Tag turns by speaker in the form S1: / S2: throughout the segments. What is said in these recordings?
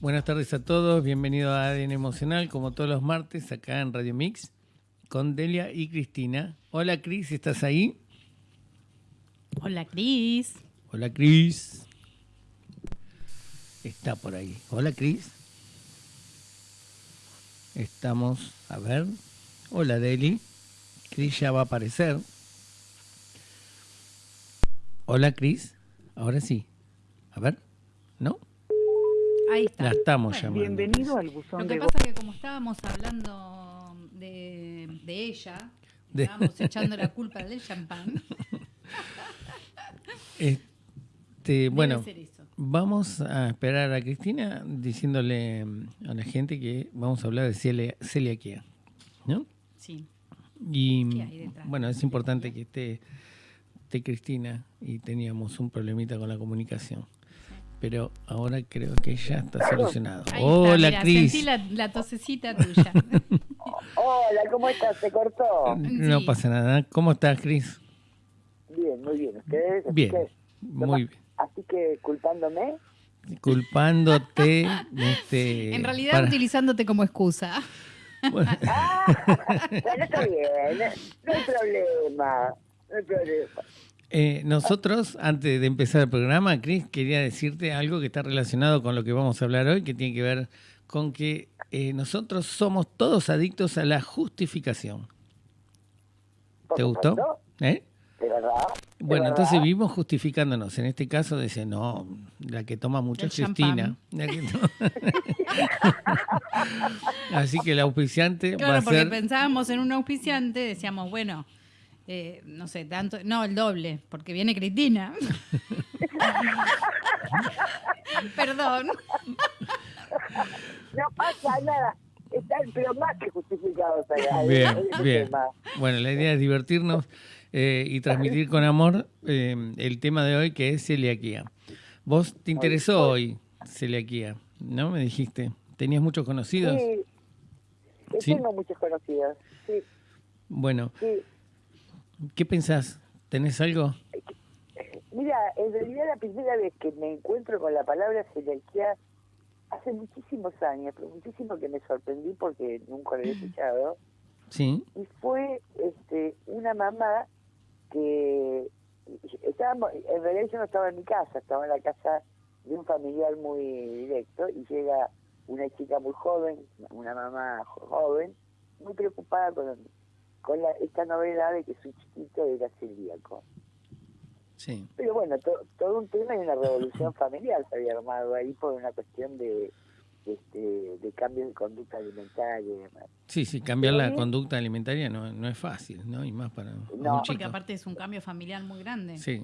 S1: Buenas tardes a todos, bienvenido a ADN Emocional, como todos los martes, acá en Radio Mix, con Delia y Cristina. Hola Cris, ¿estás ahí?
S2: Hola Cris.
S1: Hola Cris. Está por ahí. Hola Cris. Estamos, a ver. Hola Deli. Cris ya va a aparecer. Hola Cris. Ahora sí. A ver. ¿No?
S2: Ahí está.
S1: La estamos
S2: Bueno,
S1: llamando.
S3: Bienvenido al buzón
S2: Lo que
S3: de
S2: pasa es que como estábamos hablando de, de ella,
S1: De-
S2: estábamos echando la culpa del champán.
S1: Este, bueno, vamos a esperar a Cristina diciéndole mm, a la gente que vamos a hablar de celia- celiaquía. ¿No?
S2: Sí.
S1: Y
S2: ¿Qué hay detrás
S1: bueno, es importante que esté, esté Cristina y teníamos un problemita con la comunicación. Pero ahora creo que ya está solucionado.
S2: Ahí
S1: Hola,
S2: está, mira,
S1: Cris.
S2: Sentí la, la tosecita tuya.
S3: Hola, ¿cómo estás? ¿Se cortó?
S1: No
S2: Sí.
S1: pasa nada. ¿Cómo estás, Cris?
S3: Bien, muy bien. ¿Ustedes?
S1: Bien, muy bien.
S3: Así que culpándome.
S1: Culpándote. este,
S2: en realidad
S1: para-
S2: utilizándote como excusa.
S1: bueno,
S3: Bueno, está bien. No hay problema. No hay problema.
S1: eh, nosotros, antes de empezar el programa, Cris, quería decirte algo que está relacionado con lo que vamos a hablar hoy, que tiene que ver con que eh, nosotros somos todos adictos a la justificación. ¿Te gustó? ¿Eh?
S3: De verdad. de
S1: Bueno,
S3: verdad.
S1: entonces vivimos justificándonos. En este caso dice, no, la que toma mucho es Cristina. La que to- Así que el auspiciante va
S2: Claro,
S1: a
S2: porque
S1: ser...
S2: pensábamos en un auspiciante, decíamos, bueno, eh, no sé, tanto, no, el doble, porque viene Cristina. Perdón.
S3: No pasa nada. Están, pero más que justificados allá.
S1: Bien, bien.
S3: tema.
S1: Bueno, la idea es divertirnos eh, y transmitir con amor eh, el tema de hoy que es celiaquía. Vos te interesó hoy celiaquía, ¿no? Me dijiste. ¿Tenías muchos conocidos?
S3: Sí.
S1: Sí.
S3: Tengo muchos conocidos. Sí,
S1: Bueno,
S3: sí.
S1: ¿Qué pensás? ¿Tenés algo?
S3: Mira, en realidad la primera vez que me encuentro con la palabra celiaquía hace muchísimos años, pero muchísimo que me sorprendí porque nunca lo había escuchado.
S1: Sí.
S3: y fue este una mamá que estábamos en realidad yo no estaba en mi casa estaba en la casa de un familiar muy directo y llega una chica muy joven una mamá jo- joven muy preocupada con con la- esta novedad de que su chiquito era celíaco
S1: Sí.
S3: pero bueno to- todo un tema y una revolución familiar se había armado ahí por una cuestión de este de cambios de conducta alimentaria y demás
S1: Sí, sí, cambiar la conducta alimentaria no, no es fácil, ¿no? Y más para un
S3: No.
S1: chico.
S2: Porque aparte es un cambio familiar muy grande.
S1: Sí,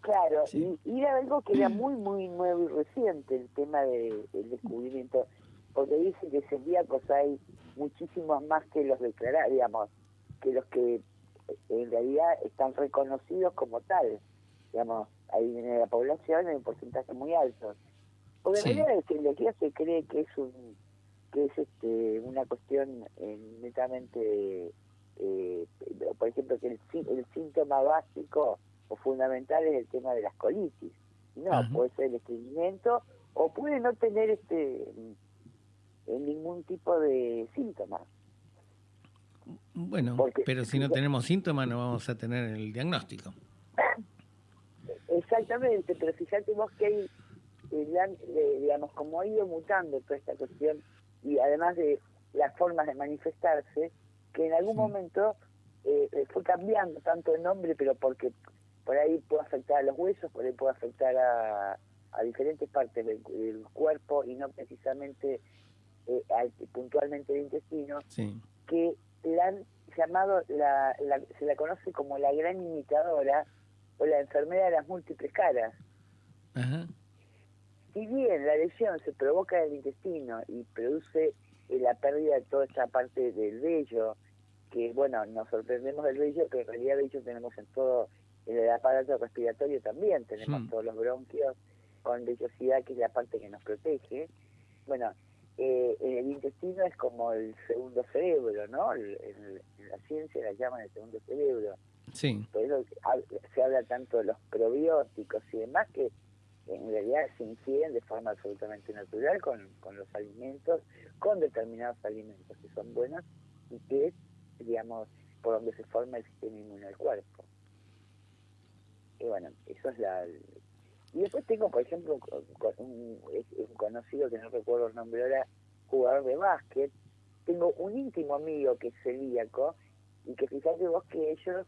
S3: Claro,
S1: Sí.
S3: y, y era algo que era muy, muy nuevo y reciente el tema de- del descubrimiento, porque dicen que celíacos hay muchísimos más que los declarados, digamos, que los que en realidad están reconocidos como tal, digamos, ahí en la población hay un porcentaje muy alto. Porque
S1: Sí.
S3: en realidad la celiaquía se cree que es un que es este una cuestión eh, netamente, eh, por ejemplo, que el, el síntoma básico o fundamental es el tema de las colitis. No,
S1: Ajá.
S3: puede ser el estreñimiento o puede no tener este ningún tipo de síntoma.
S1: Bueno,
S3: Porque-
S1: pero si no tenemos síntomas no vamos a tener el diagnóstico.
S3: Exactamente, pero fíjate vos que hay, eh, digamos, como ha ido mutando toda esta cuestión y además de las formas de manifestarse, que en algún
S1: Sí.
S3: momento eh, eh, fue cambiando tanto el nombre, pero porque por ahí puede afectar a los huesos, por ahí puede afectar a, a diferentes partes del, del cuerpo y no precisamente eh, al- puntualmente el intestino,
S1: Sí.
S3: que la han llamado, la, la- se la conoce como la gran imitadora o la enfermedad de las múltiples caras.
S1: Ajá.
S3: Si bien la lesión se provoca en el intestino y produce eh, la pérdida de toda esta parte del vello, que bueno, nos sorprendemos del vello, pero en realidad vello tenemos en todo el aparato respiratorio también, tenemos todos los bronquios con vellosidad, que es la parte que nos protege. Bueno, eh, el intestino es como el segundo cerebro, ¿no? El- el- en la ciencia la llaman el segundo cerebro.
S1: Sí.
S3: Por eso se habla tanto de los probióticos y demás que en realidad se inciden de forma absolutamente natural con, con los alimentos, con determinados alimentos que son buenos y que es, digamos, por donde se forma el sistema inmune del cuerpo. Y bueno, eso es la... Y después tengo, por ejemplo, un, un conocido que no recuerdo el nombre ahora, jugador de básquet. Tengo un íntimo amigo que es celíaco y que fíjate vos que ellos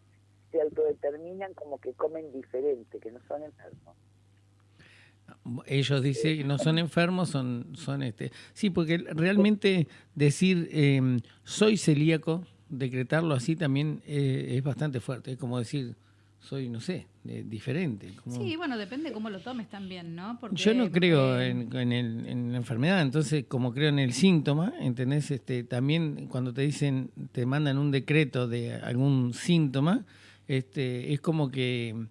S3: se autodeterminan como que comen diferente, que no son enfermos.
S1: Ellos dicen que no son enfermos, son, son este. Sí, porque realmente decir em, soy celíaco, decretarlo así también eh, es bastante fuerte. Es como decir soy, no sé, diferente.
S2: Sí, bueno, depende cómo lo tomes también, ¿no?
S1: Yo no creo en, en, la enfermedad, entonces como creo en el síntoma, ¿entendés? Este, también cuando te dicen, te mandan un decreto de algún síntoma, este, es como que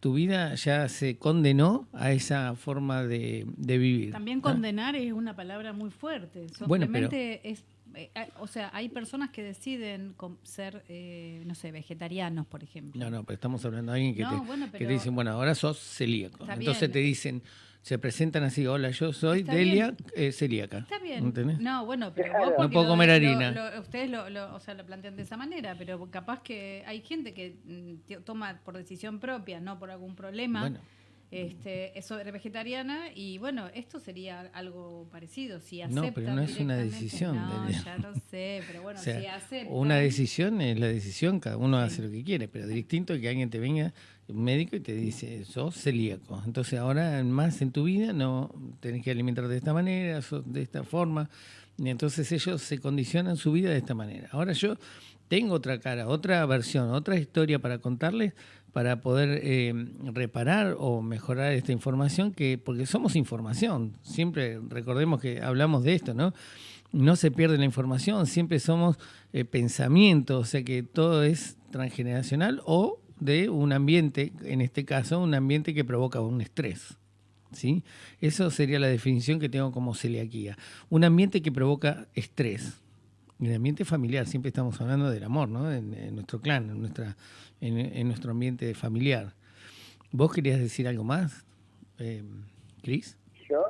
S1: tu vida ya se condenó a esa forma de, vivir.
S2: También condenar es una palabra muy fuerte. Simplemente es, eh, o sea, hay personas que deciden ser, eh, no sé, vegetarianos, por ejemplo.
S1: No, no, pero estamos hablando de alguien que, te, que te dicen, bueno, ahora sos celíaco. Entonces te dicen, se presentan así, hola, yo soy Delia eh, celíaca.
S2: Está bien. No, bueno, pero
S1: vos no puedo comer harina.
S2: ustedes lo, o sea, lo plantean de esa manera, pero capaz que hay gente que mm, toma por decisión propia, no por algún problema. Bueno este, es vegetariana y bueno, esto sería algo parecido. Si
S1: no, pero no es una decisión.
S2: No, ya lo sé, pero bueno, si aceptan.
S1: Una decisión es la decisión, cada uno hace lo que quiere, pero distinto que alguien te venga, un médico, y te dice, sos celíaco. Entonces ahora más en tu vida no tenés que alimentar de esta manera, de esta forma. Y entonces ellos se condicionan su vida de esta manera. Ahora yo tengo otra cara, otra versión, otra historia para contarles para poder eh, reparar o mejorar esta información, que porque somos información, siempre recordemos que hablamos de esto, ¿no? No se pierde la información, siempre somos eh, pensamiento, o sea que todo es transgeneracional o de un ambiente, en este caso, un ambiente que provoca un estrés. ¿Sí? Eso sería la definición que tengo como celiaquía. Un ambiente que provoca estrés. En el ambiente familiar, siempre estamos hablando del amor, ¿no? En, nuestro clan, en, nuestra, en, nuestro ambiente familiar. ¿Vos querías decir algo más, eh, Cris?
S3: ¿Yo?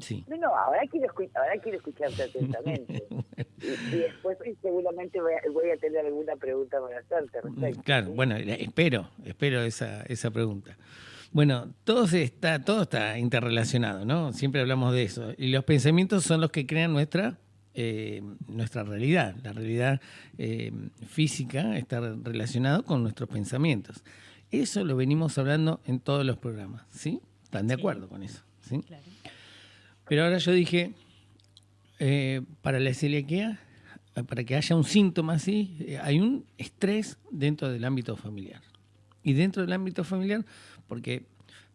S1: Sí.
S3: No, no, ahora quiero, ahora quiero escucharte atentamente. y, después seguramente voy a, tener alguna pregunta para hacerte respecto.
S1: Claro, bueno, espero, espero esa, esa pregunta. Bueno, todo está, todo está interrelacionado, ¿no? Siempre hablamos de eso. Y los pensamientos son los que crean nuestra eh, nuestra realidad. La realidad eh, física está relacionada con nuestros pensamientos. Eso lo venimos hablando en todos los programas, ¿sí? ¿Están de acuerdo con eso? ¿sí? Pero ahora yo dije, eh, para la celiaquía, para que haya un síntoma así, hay un estrés dentro del ámbito familiar. Y dentro del ámbito familiar, porque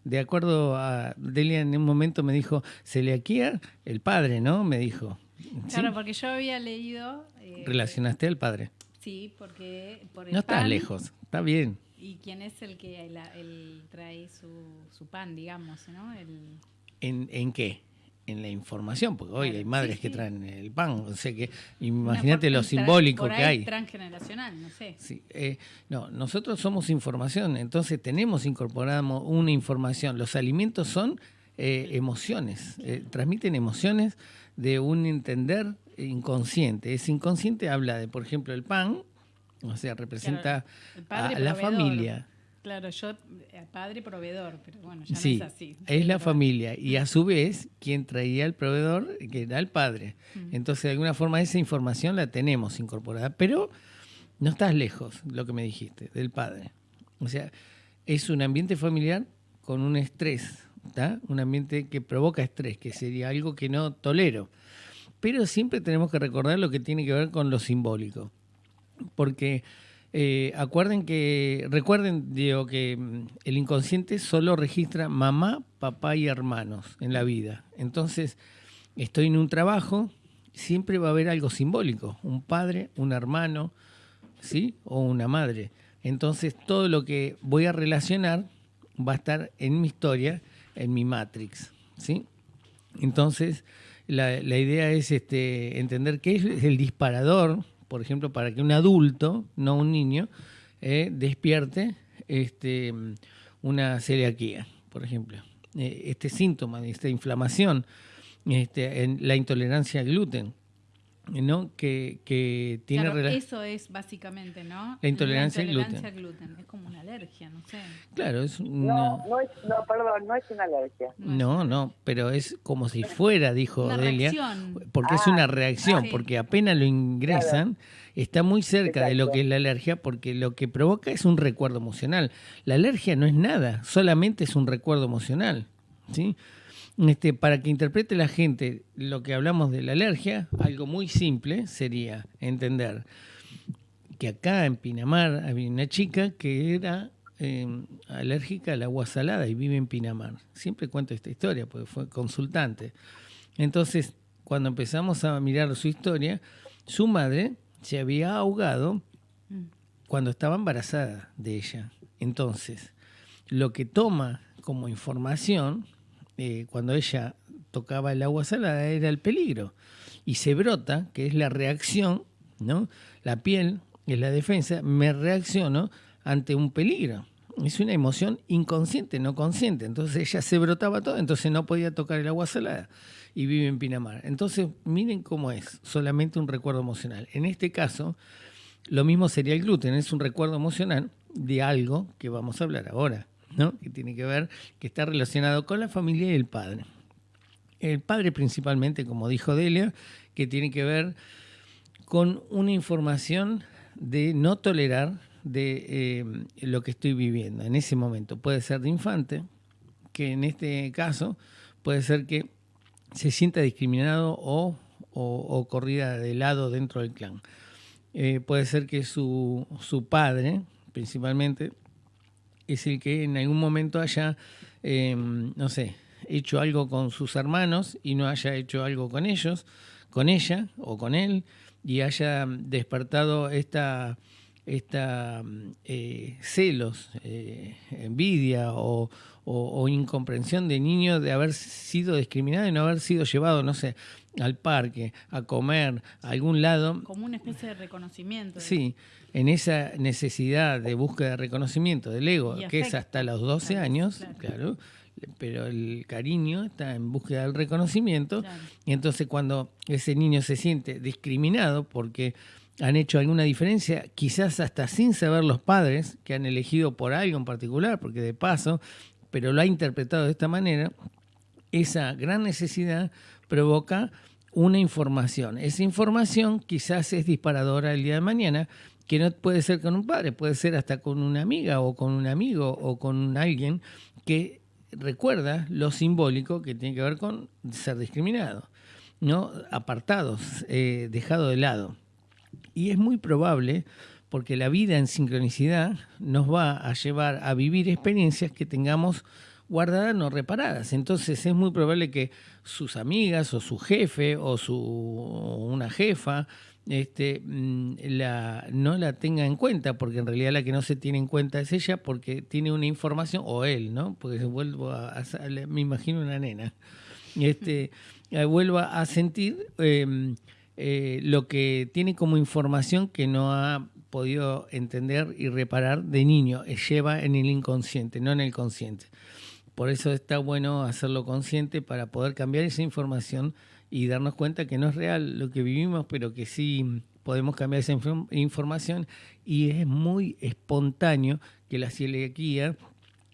S1: de acuerdo a Delia en un momento me dijo, celiaquía, el padre, ¿no? Me dijo,
S2: Claro, porque yo había leído...
S1: Eh, ¿Relacionaste al padre?
S2: Sí, porque...
S1: no estás lejos, está bien.
S2: ¿Y quién es el que el, trae su, pan, digamos, ¿no?
S1: ¿En, ¿En qué? En la información, porque hoy hay madres que traen el pan, o sea que imagínate lo simbólico que hay.
S2: Transgeneracional, no sé.
S1: Sí, eh, no, nosotros somos información, entonces tenemos incorporado una información. Los alimentos son eh, emociones, transmiten emociones de un entender inconsciente. Ese inconsciente habla de, por ejemplo, el pan, o sea, representa a la familia.
S2: Claro, yo, eh, padre proveedor, pero bueno, ya no es así.
S1: Es la familia y a su vez quien traía el proveedor, que era el padre. Mm. Entonces, de alguna forma esa información la tenemos incorporada, pero no estás lejos, lo que me dijiste, del padre. O sea, es un ambiente familiar con un estrés un ambiente que provoca estrés, que sería algo que no tolero. Pero siempre tenemos que recordar lo que tiene que ver con lo simbólico. Porque eh, acuerden que, recuerden, digo, que mm, el inconsciente solo registra mamá, papá y hermanos en la vida. Entonces, estoy en un trabajo, siempre va a haber algo simbólico, un padre, un hermano, ¿sí? O una madre. Entonces, todo lo que voy a relacionar va a estar en mi historia en mi Matrix. ¿sí? Entonces, la, idea es este, entender qué es el disparador, por ejemplo, para que un adulto, no un niño, despierte este, una celiaquía, por ejemplo. este síntoma esta inflamación, este, en la intolerancia al gluten ¿no? Que, que tiene
S2: claro, Eso es básicamente, ¿no?
S1: La intolerancia,
S2: al gluten. Es como una alergia, no sé.
S1: Claro, es
S3: una... No, no, es, no, perdón, no es una alergia.
S1: No, no, pero es como si fuera, dijo Delia, porque es una ah, reacción, porque apenas lo ingresan, está muy cerca de lo que es la alergia, porque lo que provoca es un recuerdo emocional. La alergia no es nada, solamente es un recuerdo emocional, ¿sí? Este, para que interprete la gente lo que hablamos de la alergia, algo muy simple sería entender que acá en Pinamar había una chica que era em, alérgica al agua salada y vive en Pinamar. Siempre cuento esta historia porque fue consultante. Entonces, cuando empezamos a mirar su historia, su madre se había ahogado cuando estaba embarazada de ella. Entonces, lo que toma como información eh, cuando ella tocaba el agua salada era el peligro. Y se brota, que es la reacción, ¿no? La piel es la defensa, me reacciono ante un peligro. Es una emoción inconsciente, no consciente. Entonces ella se brotaba todo, entonces no podía tocar el agua salada y vive en Pinamar. Entonces miren cómo es, solamente un recuerdo emocional. En este caso, lo mismo sería el gluten, es un recuerdo emocional de algo que vamos a hablar ahora que tiene que ver, que está relacionado con la familia y el padre. El padre principalmente, como dijo Delia, que tiene que ver con una información de no tolerar de eh, lo que estoy viviendo en ese momento. Puede ser de infante, que en este caso puede ser que se sienta discriminado o, corrida de lado dentro del clan. Eh, puede ser que su, su padre, principalmente, es el que en algún momento haya, em, no sé, hecho algo con sus hermanos y no haya hecho algo con ellos, con ella o con él, y haya despertado esta, esta eh, celos, eh, envidia o, o, incomprensión de niño de haber sido discriminado y no haber sido llevado, no sé, al parque, a comer, a algún lado.
S2: Como una especie de reconocimiento.
S1: Sí, en esa necesidad de búsqueda de reconocimiento del ego, que es hasta los 12 años, claro. pero el cariño está en búsqueda del reconocimiento, y entonces cuando ese niño se siente discriminado porque han hecho alguna diferencia, quizás hasta sin saber los padres que han elegido por algo en particular, porque de paso pero lo ha interpretado de esta manera, esa gran necesidad provoca una información. Esa información quizás es disparadora el día de mañana, que no puede ser con un padre, puede ser hasta con una amiga o con un amigo o con alguien que recuerda lo simbólico que tiene que ver con ser discriminado, ¿no? apartados, eh, dejado de lado. Y es muy probable porque la vida en sincronicidad nos va a llevar a vivir experiencias que tengamos guardadas no reparadas. Entonces es muy probable que sus amigas o su jefe o su una jefa este, mm, la, no la tenga en cuenta, porque en realidad la que no se tiene en cuenta es ella porque tiene una información, o él, ¿no? Porque vuelvo a, me imagino una nena, este, eh, vuelva a sentir em, eh, lo que tiene como información que no ha podido entender y reparar de niño, eh, lleva en el inconsciente, no en el consciente. Por eso está bueno hacerlo consciente para poder cambiar esa información y darnos cuenta que no es real lo que vivimos, pero que sí podemos cambiar esa información y es muy espontáneo que la celiaquía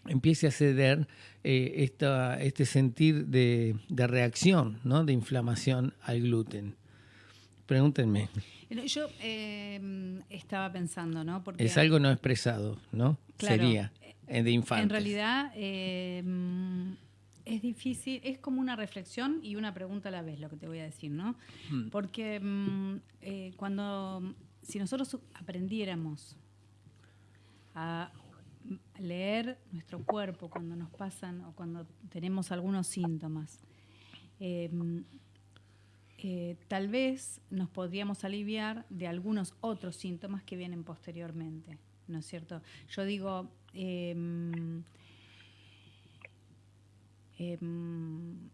S1: empiece a ceder eh, esta, este sentir de, de reacción, ¿no? de inflamación al gluten. Pregúntenme.
S2: Yo eh, estaba pensando, ¿no?
S1: Porque, es algo no expresado, ¿no? Sería, eh, de infantes.
S2: En realidad eh, es difícil, es como una reflexión y una pregunta a la vez lo que te voy a decir, ¿no? Hmm. Porque mm, cuando, si nosotros aprendiéramos a leer nuestro cuerpo cuando nos pasan o cuando tenemos algunos síntomas, eh, tal vez nos podríamos aliviar de algunos otros síntomas que vienen posteriormente, ¿no es cierto? Yo digo, em, em,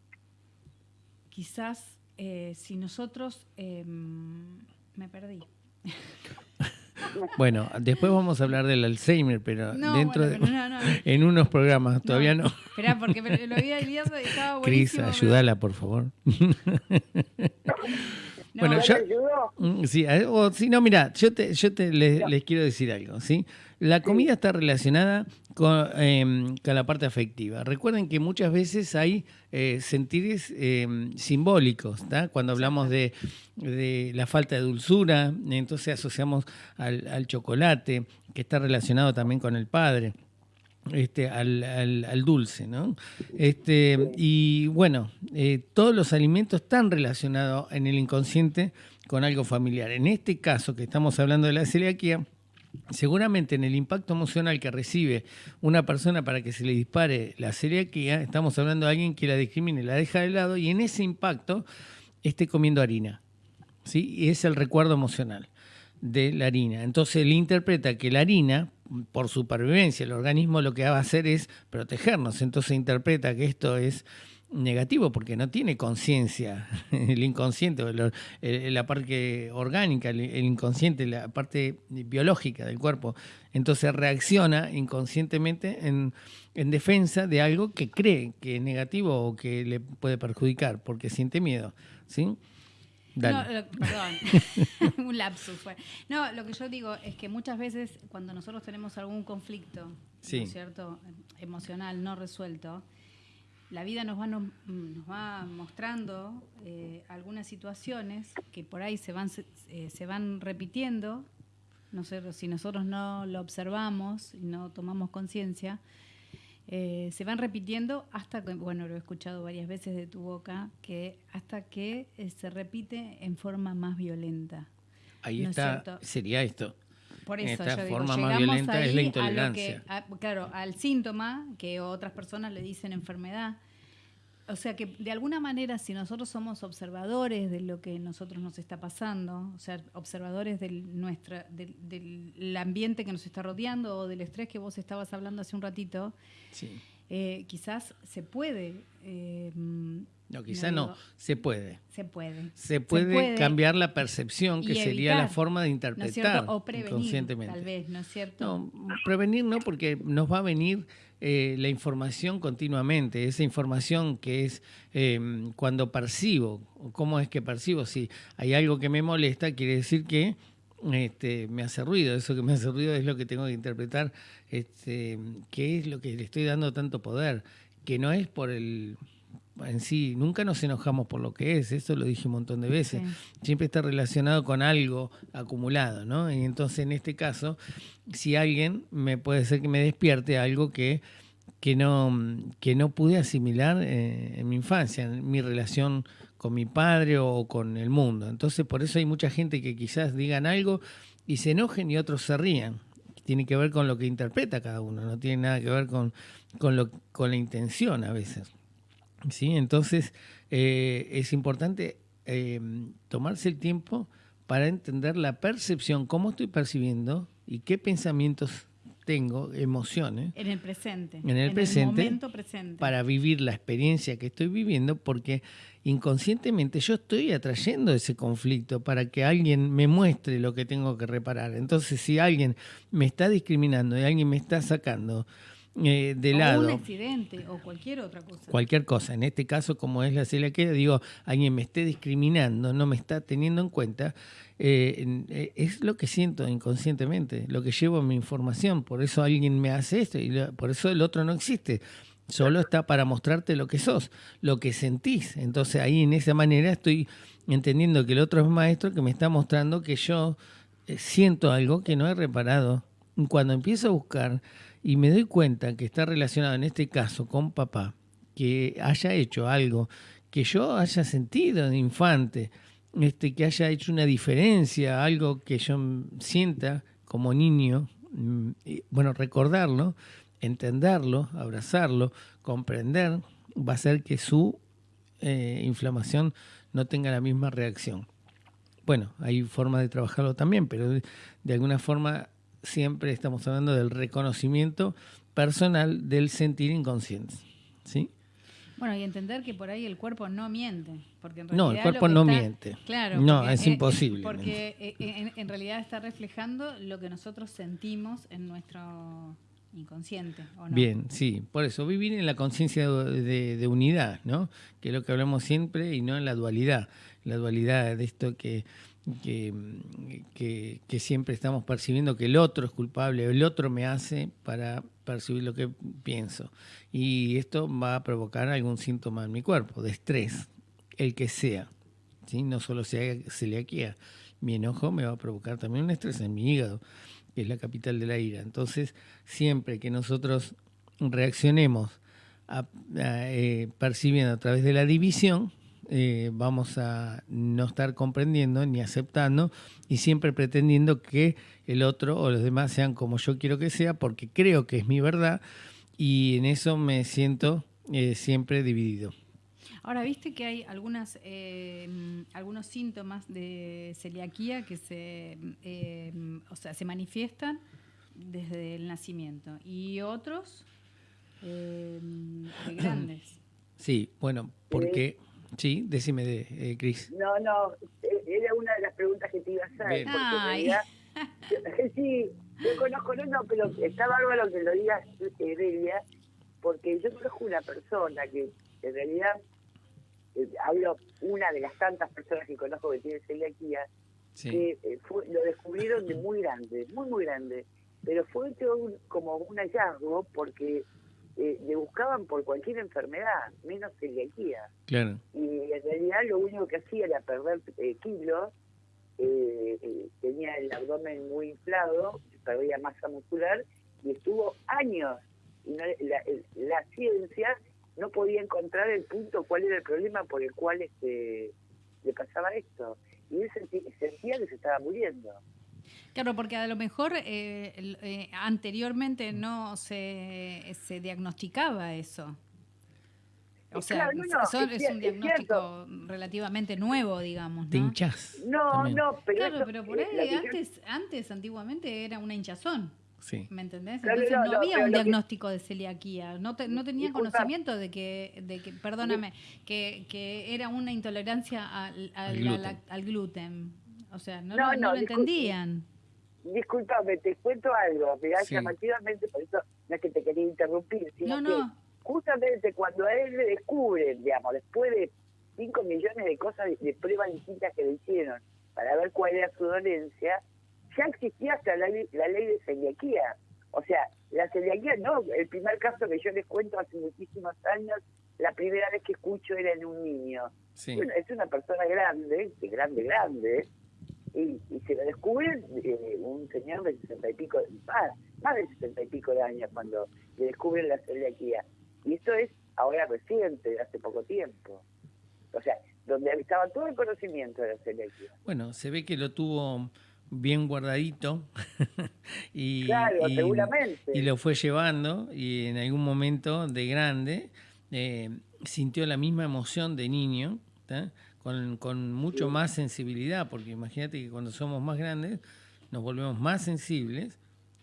S2: quizás eh, si nosotros, em, me perdí.
S1: Bueno, después vamos a hablar del Alzheimer, pero dentro de, en unos programas, todavía no.
S2: Espera, porque lo había liado y estaba buenísimo.
S1: Cris, ayúdala, por favor. bueno, yo, mm, sí, o, si no, mira, yo te, yo te les, quiero decir algo, ¿sí? La comida está relacionada em, con, la parte afectiva. Recuerden que muchas veces hay eh, sentires em, simbólicos. Cuando hablamos de, la falta de dulzura, entonces asociamos al, chocolate, que está relacionado también con el padre. Este, al, al, dulce, ¿no? Este, y bueno, eh, todos los alimentos están relacionados en el inconsciente con algo familiar. En este caso que estamos hablando de la celiaquía, seguramente en el impacto emocional que recibe una persona para que se le dispare la celiaquía, estamos hablando de alguien que la discrimine, la deja de lado y en ese impacto esté comiendo harina. ¿sí? Y es el recuerdo emocional de la harina. Entonces él interpreta que la harina, por supervivencia, el organismo lo que va a hacer es protegernos. Entonces interpreta que esto es negativo porque no tiene conciencia, el inconsciente, la parte orgánica, el, inconsciente, la parte biológica del cuerpo. Entonces reacciona inconscientemente en, defensa de algo que cree que es negativo o que le puede perjudicar porque siente miedo. ¿sí?
S2: No, perdón, un lapsus fue. No, lo que yo digo es que muchas veces cuando nosotros tenemos algún conflicto, cierto? emocional no resuelto, la vida nos va, nos, va mostrando eh, algunas situaciones que por ahí se van, eh, se van repitiendo, no sé, si nosotros no lo observamos y no tomamos conciencia, eh, se van repitiendo hasta que, bueno, lo he escuchado varias veces de tu boca, que hasta que se repite en forma más violenta.
S1: Ahí está, sería esto. Por eso Esta forma más violenta es la intolerancia.
S2: claro, al síntoma que otras personas le dicen enfermedad. O sea que de alguna manera si nosotros somos observadores de lo que nosotros nos está pasando, o sea, observadores del, nuestra, del, ambiente que nos está rodeando o del estrés que vos estabas hablando hace un ratito, eh, quizás se puede eh,
S1: no, quizá no, se puede.
S2: Se puede.
S1: Se puede, cambiar la percepción, que sería la forma de interpretar
S2: o prevenir, Tal vez, ¿no es cierto?
S1: No, prevenir no, porque nos va a venir eh, la información continuamente, esa información que es em, cuando percibo, cómo es que percibo, si hay algo que me molesta, quiere decir que este, me hace ruido, eso que me hace ruido es lo que tengo que interpretar, este, qué es lo que le estoy dando tanto poder, que no es por el en sí, nunca nos enojamos por lo que es, eso lo dije un montón de veces, siempre está relacionado con algo acumulado, ¿no? Y entonces en este caso, si alguien me puede ser que me despierte algo que, que, no, que no pude asimilar eh, en mi infancia, en mi relación con mi padre o con el mundo. Entonces por eso hay mucha gente que quizás digan algo y se enojen y otros se rían. Tiene que ver con lo que interpreta cada uno, no tiene nada que ver con, con, lo, con la intención a veces. ¿sí? Entonces eh, es importante eh, tomarse el tiempo para entender la percepción, cómo estoy percibiendo y qué pensamientos tengo, emociones.
S2: En el presente.
S1: En el, presente, momento presente. Para vivir la experiencia que estoy viviendo, porque inconscientemente yo estoy atrayendo ese conflicto para que alguien me muestre lo que tengo que reparar. Entonces, si alguien me está discriminando y alguien me está sacando eh, de lado.
S2: un accidente o cualquier otra cosa.
S1: Cualquier cosa. En este caso, como es la celiaquía, digo, alguien me esté discriminando, no me está teniendo en cuenta, eh, eh, es lo que siento inconscientemente, lo que llevo en mi información. Por eso alguien me hace esto y por eso el otro no existe. Solo está para mostrarte lo que sos, lo que sentís. Entonces ahí en esa manera estoy entendiendo que el otro es maestro que me está mostrando que yo siento algo que no he reparado. Cuando empiezo a buscar y me doy cuenta que está relacionado en este caso con papá, que haya hecho algo que yo haya sentido de infante, este, que haya hecho una diferencia, algo que yo sienta como niño, mm, bueno, recordarlo, entenderlo, abrazarlo, comprender, va a hacer que su eh, inflamación no tenga la misma reacción. Bueno, hay formas de trabajarlo también, pero de alguna forma siempre estamos hablando del reconocimiento personal del sentir inconsciente. ¿sí?
S2: Bueno, y entender que por ahí el cuerpo no miente. Porque
S1: no, el cuerpo no miente.
S2: Claro.
S1: No, es imposible.
S2: Porque eh, en, realidad está reflejando lo que nosotros sentimos en nuestro inconsciente.
S1: Bien, sí. Por eso, vivir en la conciencia de, unidad, ¿no? Que es lo que hablamos siempre y no en la dualidad. La dualidad de esto que que, siempre estamos percibiendo que el otro es culpable, el otro me hace para percibir lo que pienso. Y esto va a provocar algún síntoma en mi cuerpo, de estrés, el que sea. ¿sí? No solo sea celiaquía. Mi enojo me va a provocar también un estrés en mi hígado, que es la capital de la ira. Entonces, siempre que nosotros reaccionemos eh, percibiendo a través de la división, eh, vamos a no estar comprendiendo ni aceptando y siempre pretendiendo que el otro o los demás sean como yo quiero que sea porque creo que es mi verdad y en eso me siento eh, siempre dividido.
S2: Ahora, viste que hay algunas, eh, algunos síntomas de celiaquía que se, o sea, se manifiestan desde el nacimiento y otros grandes.
S1: Sí, bueno, porque... Sí, decime, de, eh, Cris.
S3: No, no, eh, era una de las preguntas que te iba a hacer. Porque sí, yo conozco, no, no, pero está bárbaro que lo digas, Delia, porque yo conozco una persona que en realidad, eh, hablo una de las tantas personas que conozco que tiene celiaquía, que lo descubrieron de muy grande, muy, muy grande, pero fue como un hallazgo porque eh, le buscaban por cualquier enfermedad, menos celiaquía.
S1: Claro.
S3: Y en realidad lo único que hacía era perder eh, kilos, eh, tenía el abdomen muy inflado, perdía masa muscular y estuvo años. Y la, ciencia no podía encontrar el punto, cuál era el problema por el cual este, le pasaba esto. Y él sentía que se estaba muriendo.
S2: Claro, porque a lo mejor eh, eh, anteriormente no se, se diagnosticaba eso. O sea, es, un diagnóstico relativamente nuevo, digamos.
S1: ¿no? hinchas.
S3: No, no, pero.
S2: Claro, pero por ahí antes, antes, antiguamente, era una hinchazón. Sí. ¿Me entendés? Entonces no, había un diagnóstico de celiaquía. No, te, no tenían conocimiento de que, de que perdóname, que, que era una intolerancia al, al, gluten. O sea, no, no, lo entendían.
S3: Disculpame, te cuento algo, mirá, llamativamente, por eso no es que te quería interrumpir, sino que justamente cuando a él le descubren, digamos, después de 5 millones de cosas, de, pruebas distintas que le hicieron para ver cuál era su dolencia, ya existía hasta la, la ley de celiaquía. O sea, la celiaquía no, el primer caso que yo les cuento hace muchísimos años, la primera vez que escucho era en un niño. Bueno, es una persona grande, grande, grande, y, se lo descubre eh, un señor de sesenta y pico, más, más de sesenta y pico de años cuando le descubren la celiaquía. Y esto es ahora reciente, hace poco tiempo. O sea, donde estaba todo el conocimiento de la celiaquía.
S1: Bueno, se ve que lo tuvo bien guardadito y,
S3: claro, seguramente.
S1: y lo fue llevando y en algún momento de grande eh, sintió la misma emoción de niño con, con mucho más sensibilidad, porque imagínate que cuando somos más grandes nos volvemos más sensibles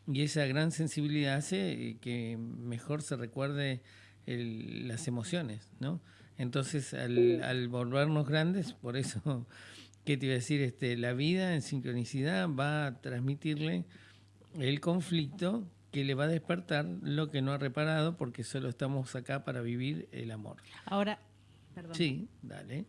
S1: y esa gran sensibilidad hace que mejor se recuerde las emociones, ¿no? Entonces, al, al, volvernos grandes, por eso, ¿qué te iba a decir? Este, la vida en sincronicidad va a transmitirle el conflicto que le va a despertar lo que no ha reparado, porque solo estamos acá para vivir el amor.
S2: Ahora, perdón.
S1: Sí, dale.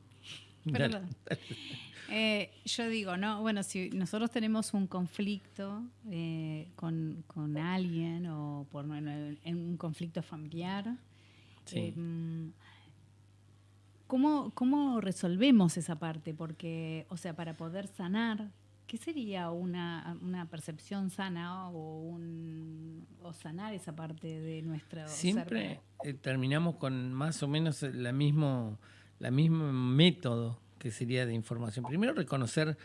S2: Eh, yo digo, ¿no? Bueno, si nosotros tenemos un conflicto eh, con, alguien o por en un conflicto familiar, eh, ¿cómo, resolvemos esa parte? Porque, o sea, para poder sanar, ¿qué sería una, percepción sana o, un, o sanar esa parte de nuestra
S1: Siempre terminamos con más o menos la mismo la mismo método que sería de información. Primero reconocer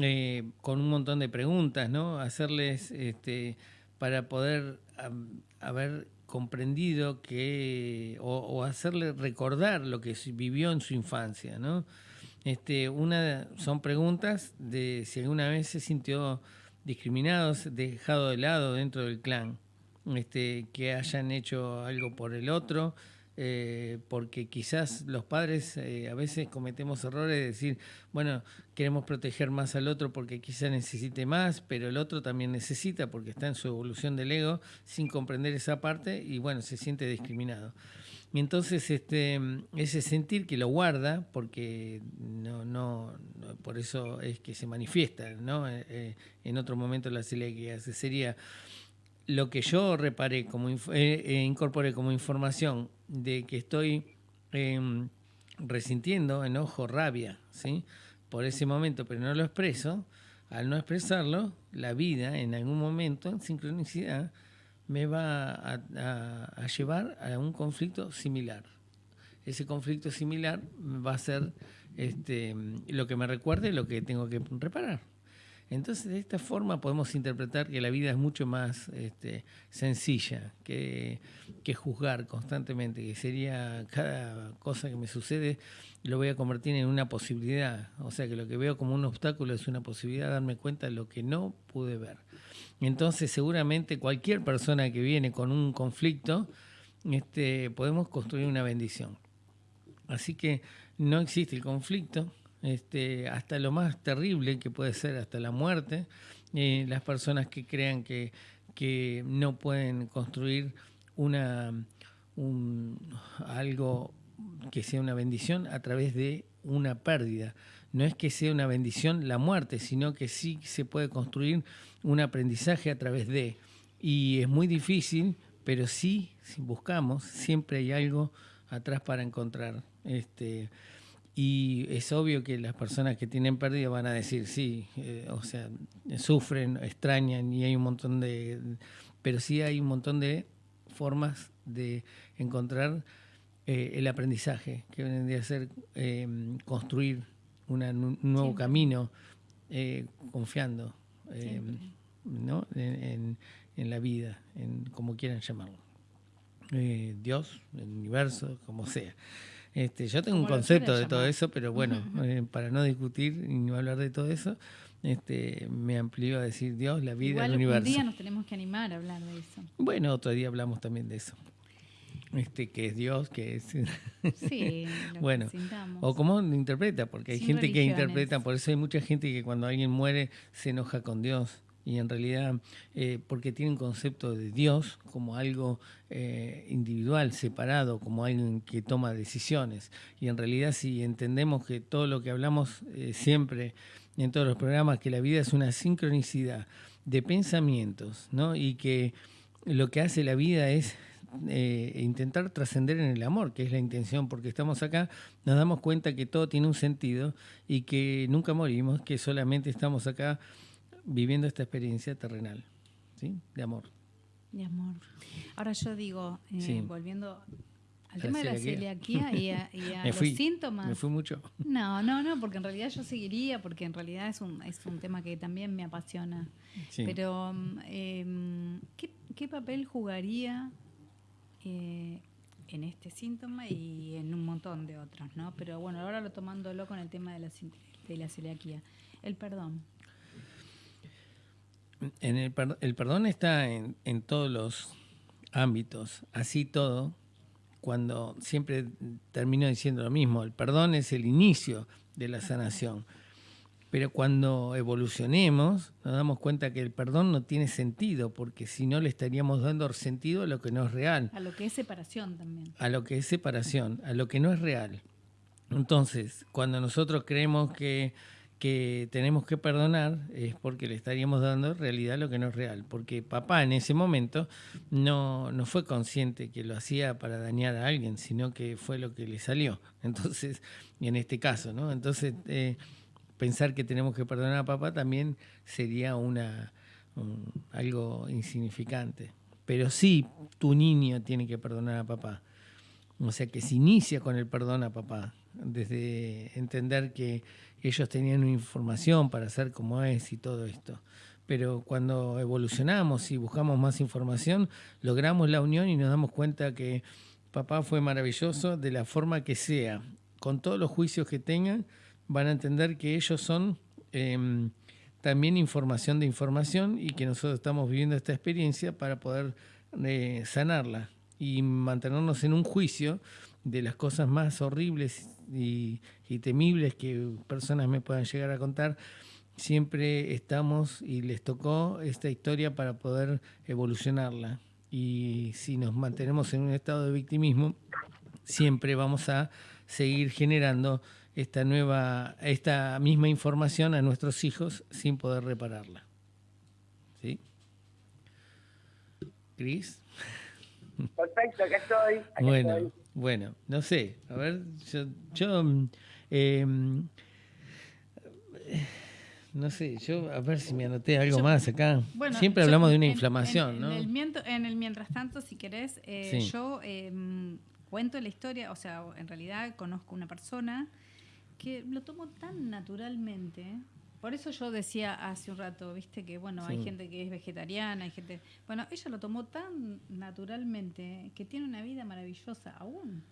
S1: eh, con un montón de preguntas, ¿no? Hacerles este, para poder haber comprendido que o, hacerle recordar lo que vivió en su infancia, ¿no? Este, una son preguntas de si alguna vez se sintió discriminado, dejado de lado dentro del clan, este, que hayan hecho algo por el otro, eh, porque quizás los padres eh, a veces cometemos errores de decir, bueno, queremos proteger más al otro porque quizás necesite más, pero el otro también necesita porque está en su evolución del ego sin comprender esa parte y bueno, se siente discriminado. Y entonces este, ese sentir que lo guarda, porque no, no, por eso es que se manifiesta, ¿no? Eh, en otro momento la celiaquía sería lo que yo reparé, como incorporé como información de que estoy em, resintiendo enojo, rabia, ¿sí? por ese momento, pero no lo expreso, al no expresarlo, la vida en algún momento, en sincronicidad, me va a, llevar a un conflicto similar. Ese conflicto similar va a ser este, lo que me recuerde lo que tengo que reparar. Entonces, de esta forma podemos interpretar que la vida es mucho más este, sencilla que, juzgar constantemente, que sería cada cosa que me sucede lo voy a convertir en una posibilidad. O sea, que lo que veo como un obstáculo es una posibilidad de darme cuenta de lo que no pude ver. Entonces, seguramente cualquier persona que viene con un conflicto, este, podemos construir una bendición. Así que no existe el conflicto, este, hasta lo más terrible que puede ser, hasta la muerte. Eh, las personas que crean que, que no pueden construir una, algo que sea una bendición a través de una pérdida. No es que sea una bendición la muerte, sino que sí se puede construir un aprendizaje a través de. Y es muy difícil, pero sí, si buscamos, siempre hay algo atrás para encontrar. Este, y es obvio que las personas que tienen pérdida van a decir, sí, eh, o sea, sufren, extrañan y hay un montón de... Pero sí hay un montón de formas de encontrar eh, el aprendizaje, que vendría a ser em, construir un nuevo camino, eh, confiando em, ¿no? en, en, la vida, en como quieran llamarlo. Dios, el universo, como sea. Este, yo tengo un concepto de todo eso, pero bueno, eh, para no discutir y no hablar de todo eso, este, me amplió a decir Dios, la vida, el universo.
S2: Un día nos tenemos que animar a hablar de eso.
S1: Bueno, otro día hablamos también de eso. Este, que es Dios, que es.
S2: Sí,
S1: bueno, o cómo lo interpreta, porque hay gente que interpreta, por eso hay mucha gente que cuando alguien muere se enoja con Dios y en realidad eh, porque tiene un concepto de Dios como algo eh, individual, separado, como alguien que toma decisiones. Y en realidad si entendemos que todo lo que hablamos eh, siempre en todos los programas, que la vida es una sincronicidad de pensamientos, ¿no? y que lo que hace la vida es intentar trascender en el amor, que es la intención, porque estamos acá, nos damos cuenta que todo tiene un sentido y que nunca morimos, que solamente estamos acá viviendo esta experiencia terrenal, ¿sí? De amor.
S2: De amor. Ahora yo digo, eh, volviendo al tema de la celiaquía y a, los síntomas.
S1: Me fui mucho.
S2: No, no, no, porque en realidad yo seguiría, porque en realidad es un, es un tema que también me apasiona. Pero, em, ¿qué, papel jugaría eh, en este síntoma y en un montón de otros, ¿no? Pero bueno, ahora lo tomándolo con el tema de la, de la celiaquía. El perdón.
S1: En el, el, perdón está en, en, todos los ámbitos, así todo, cuando siempre termino diciendo lo mismo, el perdón es el inicio de la sanación. Pero cuando evolucionemos, nos damos cuenta que el perdón no tiene sentido, porque si no le estaríamos dando sentido a lo que no es real.
S2: A lo que es separación también.
S1: A lo que es separación, a lo que no es real. Entonces, cuando nosotros creemos que que tenemos que perdonar es porque le estaríamos dando realidad lo que no es real. Porque papá en ese momento no, no fue consciente que lo hacía para dañar a alguien, sino que fue lo que le salió. Entonces, en este caso, ¿no? Entonces, eh, pensar que tenemos que perdonar a papá también sería una algo insignificante. Pero sí, tu niño tiene que perdonar a papá. O sea, que se inicia con el perdón a papá, desde entender que ellos tenían una información para hacer como es y todo esto. Pero cuando evolucionamos y buscamos más información, logramos la unión y nos damos cuenta que papá fue maravilloso de la forma que sea. Con todos los juicios que tengan, van a entender que ellos son em, también información de información y que nosotros estamos viviendo esta experiencia para poder eh, sanarla. y mantenernos en un juicio de las cosas más horribles y, temibles que personas me puedan llegar a contar, siempre estamos y les tocó esta historia para poder evolucionarla. Y si nos mantenemos en un estado de victimismo, siempre vamos a seguir generando esta nueva, esta misma información a nuestros hijos sin poder repararla. ¿Sí? Cris.
S3: Perfecto, acá estoy.
S1: bueno, bueno, no sé. A ver, yo, em, no sé, yo a ver si me anoté algo más acá. Siempre hablamos de una inflamación, ¿no?
S2: En el, mientras tanto, si querés, eh, yo em, cuento la historia, o sea, en realidad conozco una persona que lo tomó tan naturalmente por eso yo decía hace un rato, viste, que bueno, hay gente que es vegetariana, hay gente... Bueno, ella lo tomó tan naturalmente que tiene una vida maravillosa aún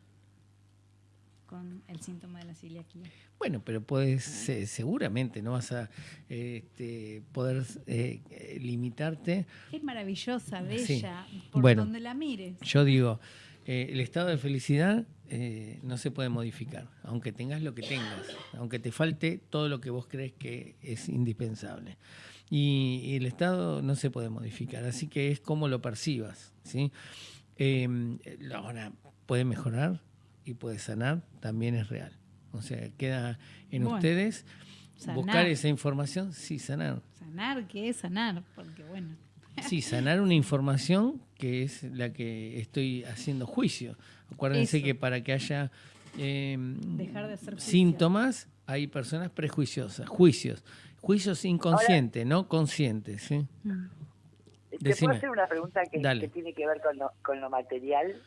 S2: con el síntoma de la celiaquía.
S1: Bueno, pero puedes, seguramente no vas a este, poder eh, limitarte.
S2: Es maravillosa, bella, por donde la mires.
S1: Yo digo, eh, el estado de felicidad eh, no se puede modificar, aunque tengas lo que tengas, aunque te falte todo lo que vos crees que es indispensable. Y, el estado no se puede modificar, así que es como lo percibas. ¿sí? Em, ahora, puede mejorar y puede sanar, también es real. O sea, queda en ustedes buscar esa información, sí, sanar.
S2: Sanar, ¿qué es sanar? Porque bueno.
S1: Sí, sanar una información que es la que estoy haciendo juicio. Acuérdense que para que haya em, síntomas hay personas prejuiciosas, juicios, juicios inconscientes, no conscientes. ¿sí?
S3: Mm. ¿Te puedo hacer una pregunta que, tiene que ver con lo, con lo material?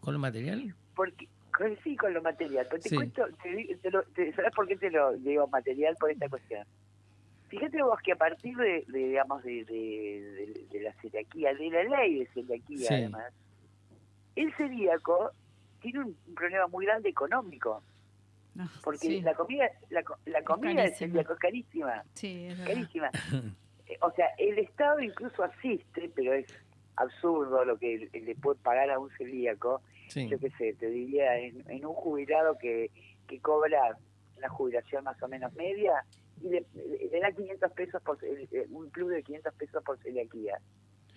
S1: ¿Con lo material?
S3: Porque sí, con lo material. Pero te cuento, ¿sabes por qué te lo digo material? Por esta cuestión. Fíjate vos que a partir de, digamos, de, de, la celiaquía, de la ley de celiaquía además, el celíaco tiene un, problema muy grande económico. Ah, porque la comida la, la comida del celíaco es carísima.
S2: Sí, es
S3: carísima. Eh, o sea, el Estado incluso asiste, pero es absurdo lo que le puede pagar a un celíaco. Yo qué sé, te diría, en, en un jubilado que, que cobra una jubilación más o menos media, y le, da 500 pesos por eh, un club de 500 pesos por celiaquía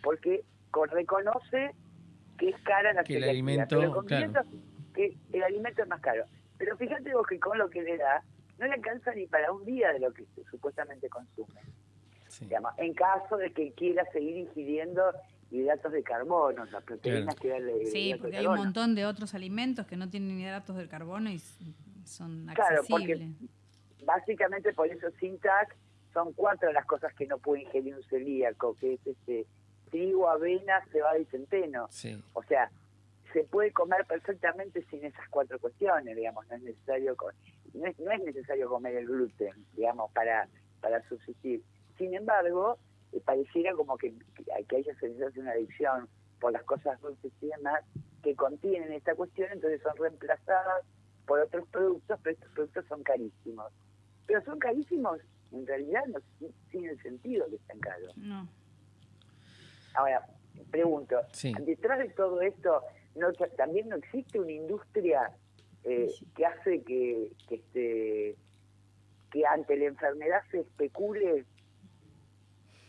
S3: porque reconoce que es cara la
S1: que el alimento
S3: que el alimento es más caro. Pero fíjate vos que con lo que le da no le alcanza ni para un día de lo que supuestamente consume. En caso de que quiera seguir ingiriendo hidratos de carbono, las proteínas que da
S2: Sí, porque hay un montón de otros alimentos que no tienen hidratos de carbono y son accesibles. Claro, porque
S3: básicamente por eso sin TAC son cuatro las cosas que no puede ingerir un celíaco, que es este trigo, avena, cebada y centeno. O sea, se puede comer perfectamente sin esas cuatro cuestiones, digamos, no es necesario no es, necesario comer el gluten, digamos, para para subsistir. Sin embargo, eh, pareciera como que, que, haya de una adicción por las cosas dulces y demás que contienen esta cuestión, entonces son reemplazadas por otros productos, pero estos productos son carísimos pero son carísimos, en realidad no tiene sentido que estén caros. No. Ahora, pregunto, detrás de todo esto, no, también no existe una industria eh, que hace que, que, este, que ante la enfermedad se especule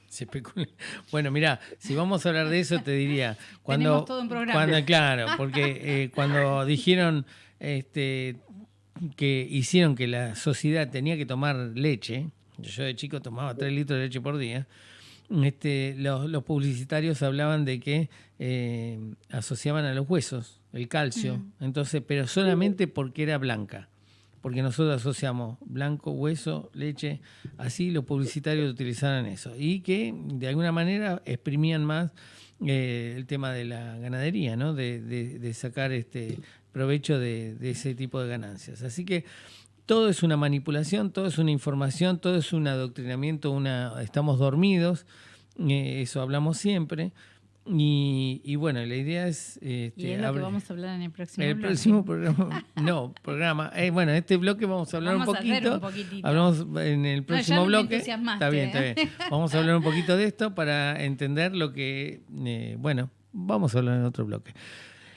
S1: se especule. Bueno, mira, si vamos a hablar de eso, te diría. Cuando,
S2: todo un programa.
S1: Cuando, claro, porque eh, cuando dijeron este, que hicieron que la sociedad tenía que tomar leche, yo de chico tomaba 3 litros de leche por día, este, los, publicitarios hablaban de que eh, asociaban a los huesos el calcio, entonces, pero solamente porque era blanca, porque nosotros asociamos blanco, hueso, leche, así los publicitarios utilizaban eso, y que de alguna manera exprimían más eh, el tema de la ganadería, ¿no? De, de, sacar este provecho de, ese tipo de ganancias. Así que todo es una manipulación, todo es una información, todo es un adoctrinamiento, una, estamos dormidos, eh, eso hablamos siempre. Y, bueno, la idea es...
S2: Este, y es lo que vamos a hablar en el próximo
S1: El próximo programa, no, programa. Eh, bueno, en este bloque vamos a hablar un poquito. Hablamos en el próximo bloque. Está bien, está ¿eh? bien. Vamos a hablar un poquito de esto para entender lo que, bueno, vamos a hablar en otro bloque.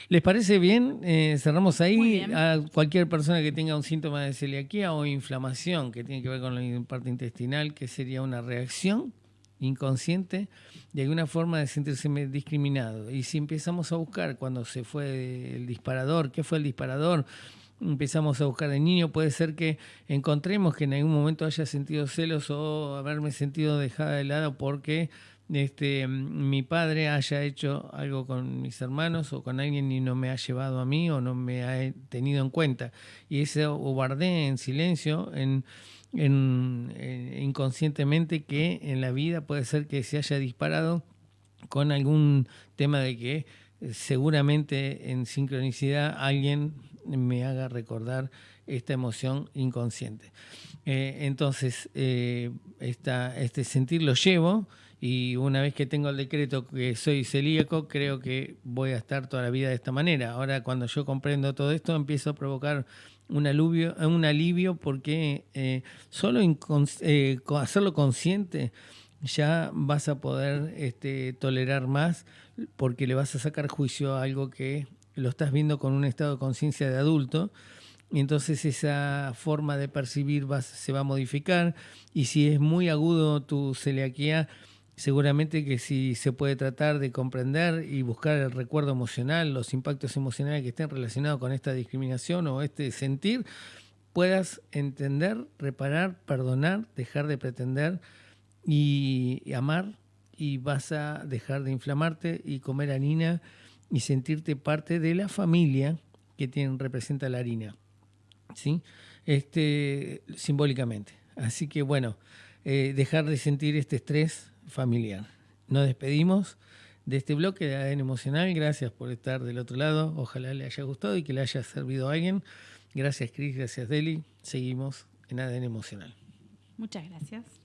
S1: ¿Les parece bien? Eh, cerramos ahí. A cualquier persona que tenga un síntoma de celiaquía o inflamación que tiene que ver con la parte intestinal, que sería una reacción inconsciente de alguna forma de sentirse discriminado. Y si empezamos a buscar cuando se fue el disparador, qué fue el disparador, empezamos a buscar de niño, puede ser que encontremos que en algún momento haya sentido celos o haberme sentido dejada de lado porque este, mi padre haya hecho algo con mis hermanos o con alguien y no me ha llevado a mí o no me ha tenido en cuenta. Y ese guardé en silencio, en, inconscientemente, que en la vida puede ser que se haya disparado con algún tema de que eh, seguramente en sincronicidad alguien me haga recordar esta emoción inconsciente. Eh, entonces, eh, este sentir lo llevo y una vez que tengo el decreto que soy celíaco, creo que voy a estar toda la vida de esta manera. Ahora, cuando yo comprendo todo esto, empiezo a provocar un alivio, un alivio porque eh, solo eh, hacerlo consciente ya vas a poder este, tolerar más porque le vas a sacar juicio a algo que lo estás viendo con un estado de conciencia de adulto y entonces esa forma de percibir se va a modificar y si es muy agudo tu celiaquía, seguramente que si se puede tratar de comprender y buscar el recuerdo emocional, los impactos emocionales que estén relacionados con esta discriminación o este sentir, puedas entender, reparar, perdonar, dejar de pretender y, amar y vas a dejar de inflamarte y comer harina y sentirte parte de la familia que tiene, representa la harina, ¿sí? Este, simbólicamente. Así que bueno, eh, dejar de sentir este estrés familiar. Nos despedimos de este bloque de ADN Emocional. Gracias por estar del otro lado. Ojalá le haya gustado y que le haya servido a alguien. Gracias, Cris. Gracias, Deli. Seguimos en ADN Emocional.
S2: Muchas gracias.